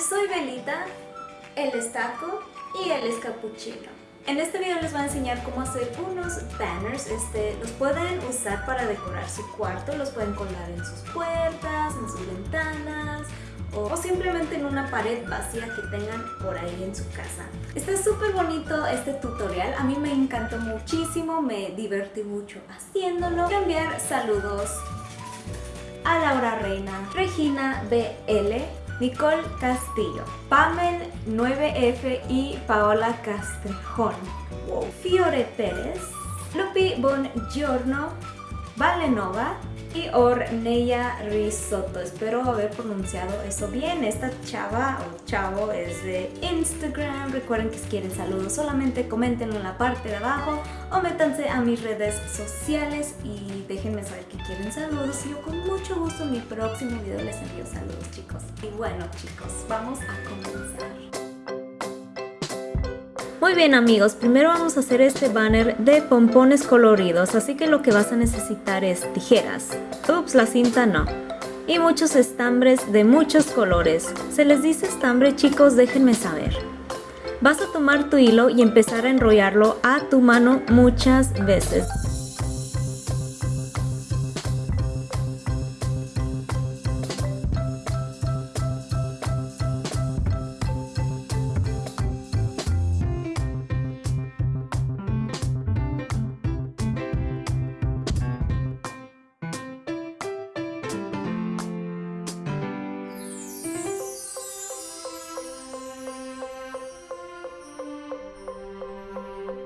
soy Belita, el estaco y el escapuchino. En este video les voy a enseñar cómo hacer unos banners, este, los pueden usar para decorar su cuarto, los pueden colgar en sus puertas, en sus ventanas o, simplemente en una pared vacía que tengan por ahí en su casa. Está súper bonito este tutorial, a mí me encantó muchísimo, me divertí mucho haciéndolo. Enviar saludos a Laura Reina, Regina BL, Nicole Castillo, Pamel 9F y Paola Castrejón, Fiore Pérez, Lupi Bongiorno, Valenova, y Orneya Risotto. Espero haber pronunciado eso bien. Esta chava o chavo es de Instagram. Recuerden que si quieren saludos solamente comentenlo en la parte de abajo o métanse a mis redes sociales y déjenme saber que quieren saludos. Yo con mucho gusto en mi próximo video les envío saludos chicos. Y bueno chicos, vamos a comenzar. Muy bien amigos, primero vamos a hacer este banner de pompones coloridos, así que lo que vas a necesitar es tijeras. Ups, la cinta no. Y muchos estambres de muchos colores. ¿Se les dice estambre chicos? Déjenme saber. Vas a tomar tu hilo y empezar a enrollarlo a tu mano muchas veces.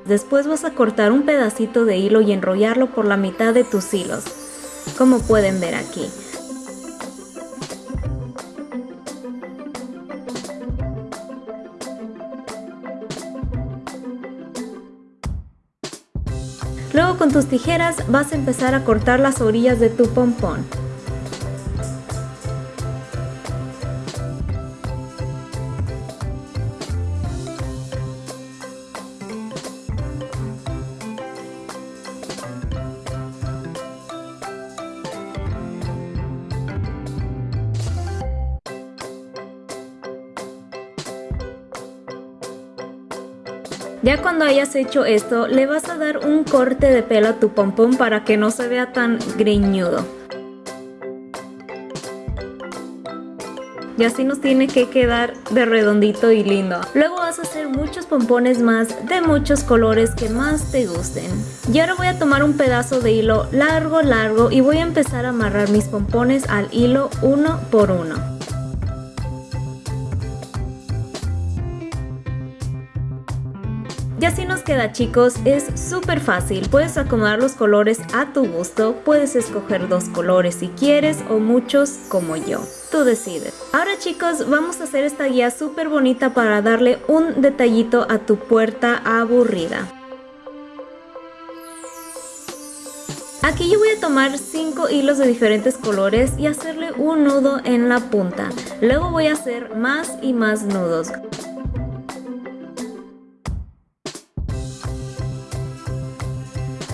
Después vas a cortar un pedacito de hilo y enrollarlo por la mitad de tus hilos, como pueden ver aquí. Luego con tus tijeras vas a empezar a cortar las orillas de tu pompón. Ya cuando hayas hecho esto, le vas a dar un corte de pelo a tu pompón para que no se vea tan greñudo. Y así nos tiene que quedar de redondito y lindo. Luego vas a hacer muchos pompones más de muchos colores que más te gusten. Y ahora voy a tomar un pedazo de hilo largo largo y voy a empezar a amarrar mis pompones al hilo uno por uno. Y así nos queda chicos, es súper fácil, puedes acomodar los colores a tu gusto, puedes escoger dos colores si quieres o muchos como yo, tú decides. Ahora chicos, vamos a hacer esta guía súper bonita para darle un detallito a tu puerta aburrida. Aquí yo voy a tomar 5 hilos de diferentes colores y hacerle un nudo en la punta. Luego voy a hacer más y más nudos.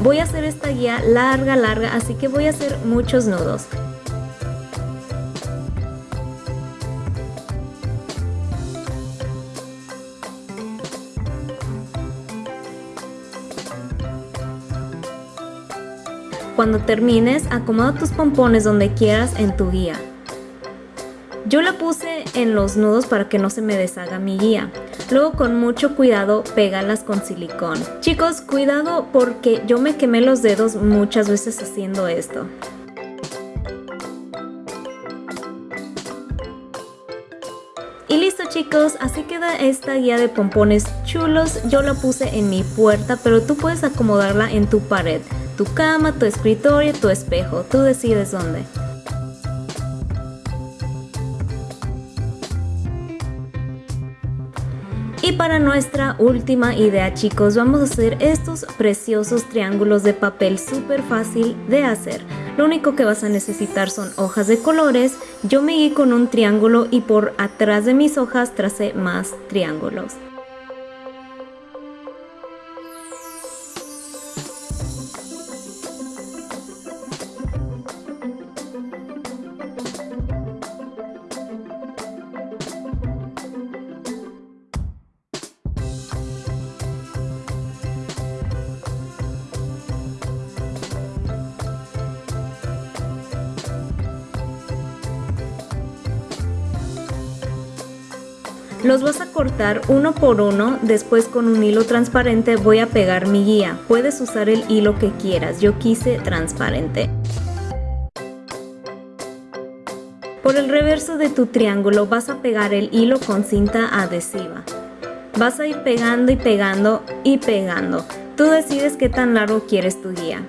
Voy a hacer esta guía larga, larga, así que voy a hacer muchos nudos. Cuando termines, acomoda tus pompones donde quieras en tu guía. Yo la puse en los nudos para que no se me deshaga mi guía. Luego con mucho cuidado pégalas con silicón. Chicos, cuidado porque yo me quemé los dedos muchas veces haciendo esto. Y listo chicos, así queda esta guía de pompones chulos. Yo la puse en mi puerta, pero tú puedes acomodarla en tu pared, tu cama, tu escritorio, tu espejo. Tú decides dónde. Y para nuestra última idea chicos, vamos a hacer estos preciosos triángulos de papel súper fácil de hacer. Lo único que vas a necesitar son hojas de colores, yo me guié con un triángulo y por atrás de mis hojas tracé más triángulos. Los vas a cortar uno por uno, después con un hilo transparente voy a pegar mi guía. Puedes usar el hilo que quieras, yo quise transparente. Por el reverso de tu triángulo vas a pegar el hilo con cinta adhesiva. Vas a ir pegando y pegando y pegando. Tú decides qué tan largo quieres tu guía.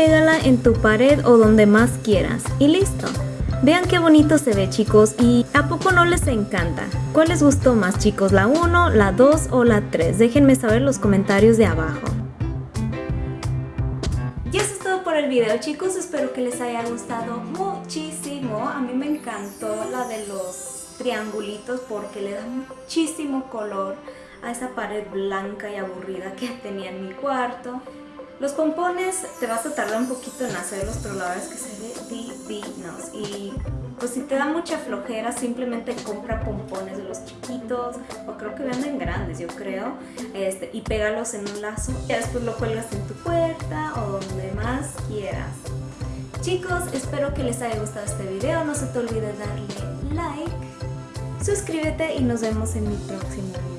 Pégala en tu pared o donde más quieras y listo. Vean qué bonito se ve chicos y ¿a poco no les encanta? ¿Cuál les gustó más chicos? ¿La 1, la 2 o la 3? Déjenme saber en los comentarios de abajo. Y eso es todo por el video chicos, espero que les haya gustado muchísimo. A mí me encantó la de los triangulitos porque le da muchísimo color a esa pared blanca y aburrida que tenía en mi cuarto. Los pompones te vas a tardar un poquito en hacerlos, pero la verdad es que se ve divinos. Y pues si te da mucha flojera, simplemente compra pompones de los chiquitos, o creo que venden grandes, yo creo, este, y pégalos en un lazo. Y después lo cuelgas en tu puerta o donde más quieras. Chicos, espero que les haya gustado este video. No se te olvide darle like, suscríbete y nos vemos en mi próximo video.